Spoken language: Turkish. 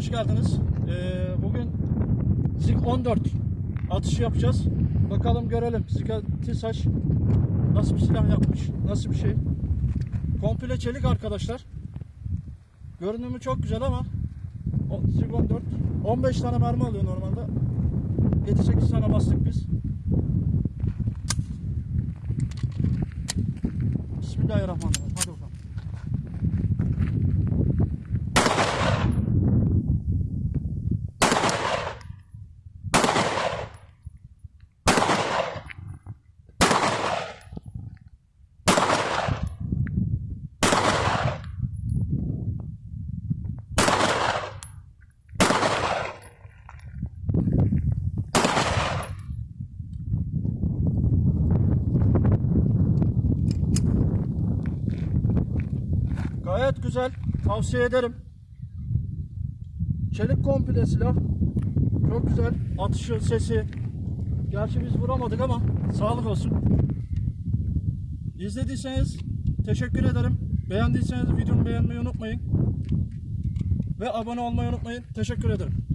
hoş geldiniz. Ee, bugün Zig 14 atışı yapacağız. Bakalım görelim Zig'a TİSAŞ nasıl bir silah yapmış, nasıl bir şey. Komple çelik arkadaşlar. Görünümü çok güzel ama o Zig 14 15 tane mermi alıyor normalde. 7-8 tane bastık biz. Bismillahirrahmanirrahim. Hadi bakalım. Gayet güzel. Tavsiye ederim. Çelik komple silah. Çok güzel. Atışı, sesi. Gerçi biz vuramadık ama sağlık olsun. İzlediyseniz teşekkür ederim. Beğendiyseniz videomu beğenmeyi unutmayın. Ve abone olmayı unutmayın. Teşekkür ederim.